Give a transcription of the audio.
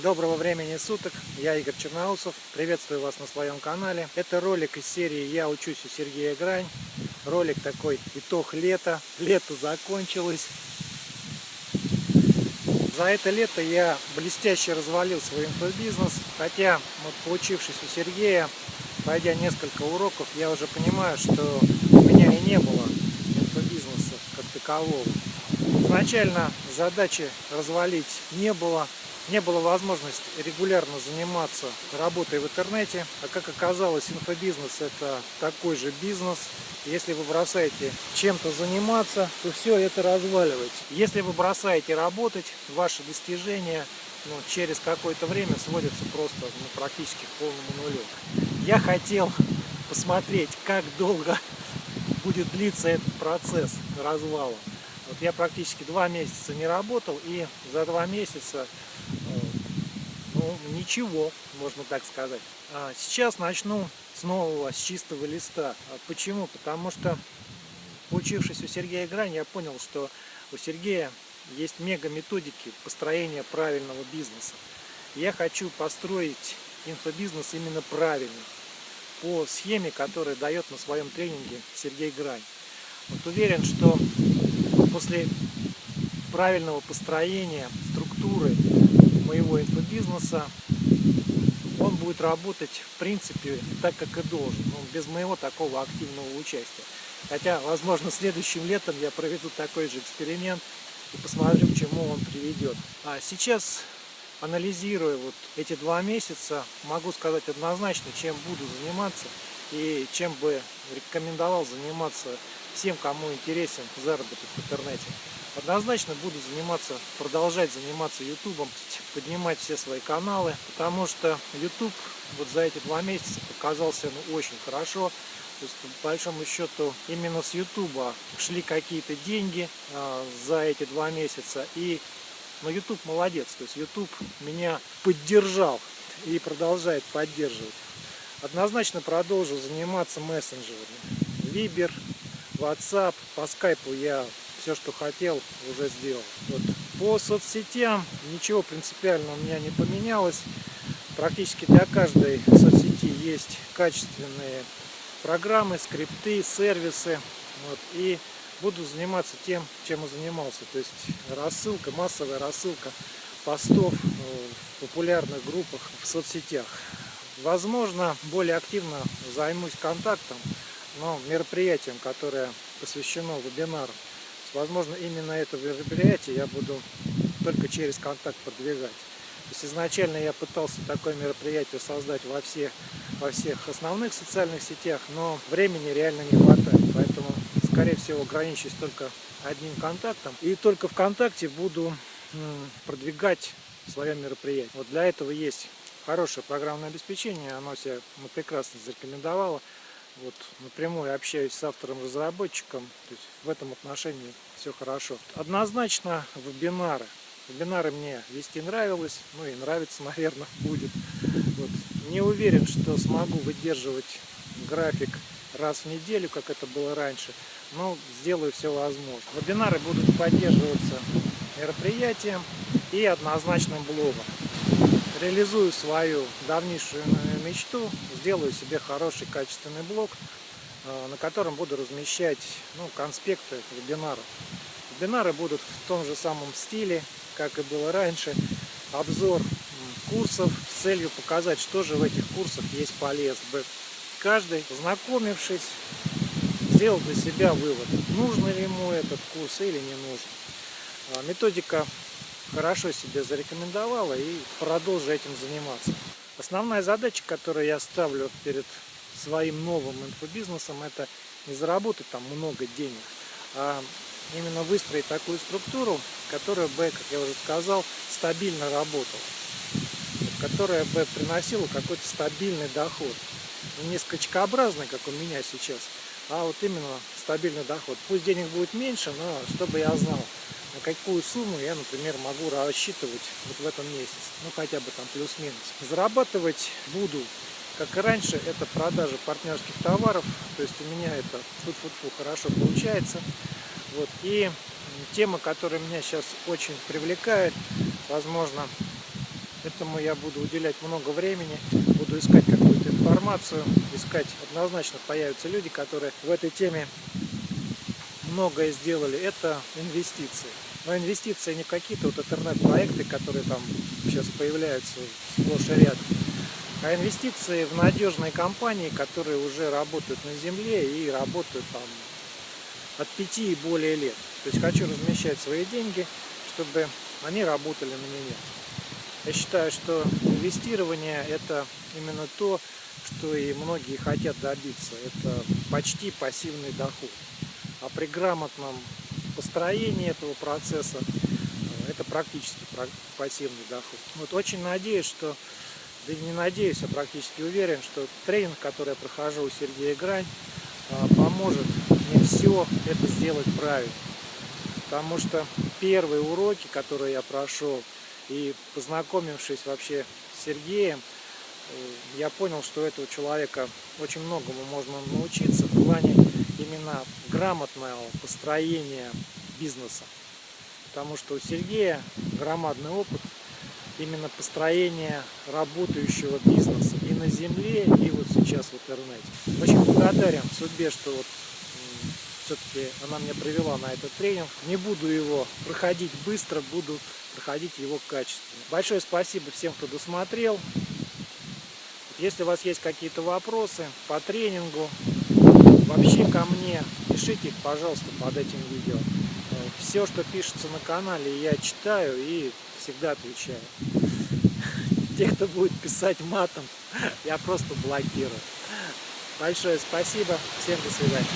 Доброго времени суток, я Игорь Черноусов, приветствую вас на своем канале. Это ролик из серии «Я учусь у Сергея Грань». Ролик такой «Итог лета». Лето закончилось. За это лето я блестяще развалил свой инфобизнес, хотя, вот, поучившись у Сергея, пройдя несколько уроков, я уже понимаю, что у меня и не было инфобизнеса как такового. Изначально задачи развалить не было, не было возможности регулярно заниматься работой в интернете. А как оказалось, инфобизнес это такой же бизнес. Если вы бросаете чем-то заниматься, то все это разваливается. Если вы бросаете работать, ваши достижения ну, через какое-то время сводятся просто ну, практически к полному нулю. Я хотел посмотреть, как долго будет длиться этот процесс развала. Вот я практически два месяца не работал, и за два месяца ну, ничего, можно так сказать. А сейчас начну с нового, с чистого листа. А почему? Потому что, учившись у Сергея Грань, я понял, что у Сергея есть мега методики построения правильного бизнеса. Я хочу построить инфобизнес именно правильно, по схеме, которую дает на своем тренинге Сергей Грань. Вот уверен, что после правильного построения структуры моего инфобизнеса он будет работать в принципе так, как и должен, ну, без моего такого активного участия. Хотя, возможно, следующим летом я проведу такой же эксперимент и посмотрю, к чему он приведет. А сейчас, анализируя вот эти два месяца, могу сказать однозначно, чем буду заниматься и чем бы рекомендовал заниматься всем, кому интересен заработок в интернете. Однозначно буду заниматься, продолжать заниматься ютубом, поднимать все свои каналы, потому что YouTube вот за эти два месяца показался ну, очень хорошо. То есть, по большому счету, именно с Ютуба шли какие-то деньги а, за эти два месяца. И но ну, YouTube молодец, то есть YouTube меня поддержал и продолжает поддерживать. Однозначно продолжу заниматься мессенджерами. Viber, WhatsApp, по скайпу я все, что хотел, уже сделал. Вот. По соцсетям ничего принципиально у меня не поменялось. Практически для каждой соцсети есть качественные программы, скрипты, сервисы. Вот. И буду заниматься тем, чем и занимался. То есть рассылка, массовая рассылка постов в популярных группах в соцсетях. Возможно, более активно займусь контактом, но мероприятием, которое посвящено вебинару. Возможно, именно это мероприятие я буду только через контакт продвигать. То есть изначально я пытался такое мероприятие создать во всех, во всех основных социальных сетях, но времени реально не хватает. Поэтому, скорее всего, ограничусь только одним контактом. И только ВКонтакте буду продвигать свое мероприятие. Вот для этого есть хорошее программное обеспечение, оно себя прекрасно зарекомендовало вот, напрямую общаюсь с автором-разработчиком, то есть в этом отношении все хорошо. Однозначно вебинары. Вебинары мне вести нравилось, ну и нравится, наверное, будет. Вот. Не уверен, что смогу выдерживать график раз в неделю, как это было раньше, но сделаю все возможное. Вебинары будут поддерживаться мероприятием и однозначным блогом реализую свою давнейшую мечту, сделаю себе хороший качественный блог, э, на котором буду размещать ну, конспекты вебинаров. Вебинары будут в том же самом стиле, как и было раньше. Обзор курсов с целью показать, что же в этих курсах есть полезно. Каждый, познакомившись, сделал для себя вывод, нужно ли ему этот курс или не нужно. А, методика хорошо себя зарекомендовала и продолжу этим заниматься. Основная задача, которую я ставлю перед своим новым инфобизнесом, это не заработать там много денег, а именно выстроить такую структуру, которая бы, как я уже сказал, стабильно работала, которая бы приносила какой-то стабильный доход. Не скачкообразный, как у меня сейчас, а вот именно стабильный доход. Пусть денег будет меньше, но чтобы я знал, на какую сумму я, например, могу рассчитывать вот в этом месяце, ну хотя бы там плюс-минус. Зарабатывать буду, как и раньше, это продажа партнерских товаров, то есть у меня это фу-фу-фу хорошо получается. Вот. И тема, которая меня сейчас очень привлекает, возможно, Этому я буду уделять много времени, буду искать какую-то информацию, искать однозначно появятся люди, которые в этой теме многое сделали. Это инвестиции. Но инвестиции не какие-то вот интернет-проекты, которые там сейчас появляются сплошь и рядом, а инвестиции в надежные компании, которые уже работают на земле и работают там от 5 и более лет. То есть хочу размещать свои деньги, чтобы они работали на меня. Я считаю, что инвестирование это именно то, что и многие хотят добиться. Это почти пассивный доход. А при грамотном построении этого процесса э, это практически пассивный доход. Вот очень надеюсь, что, да не надеюсь, а практически уверен, что тренинг, который я прохожу у Сергея Грань, э, поможет мне все это сделать правильно. Потому что первые уроки, которые я прошел, и познакомившись вообще с Сергеем, я понял, что этого человека очень многому можно научиться в плане именно грамотного построения бизнеса. Потому что у Сергея громадный опыт именно построения работающего бизнеса и на земле, и вот сейчас в интернете. Очень благодарен судьбе, что вот все-таки она меня привела на этот тренинг. Не буду его проходить быстро, буду проходить его качественно. Большое спасибо всем, кто досмотрел. Если у вас есть какие-то вопросы по тренингу, вообще ко мне, пишите их, пожалуйста, под этим видео. Все, что пишется на канале, я читаю и всегда отвечаю. Те, кто будет писать матом, я просто блокирую. Большое спасибо. Всем до свидания.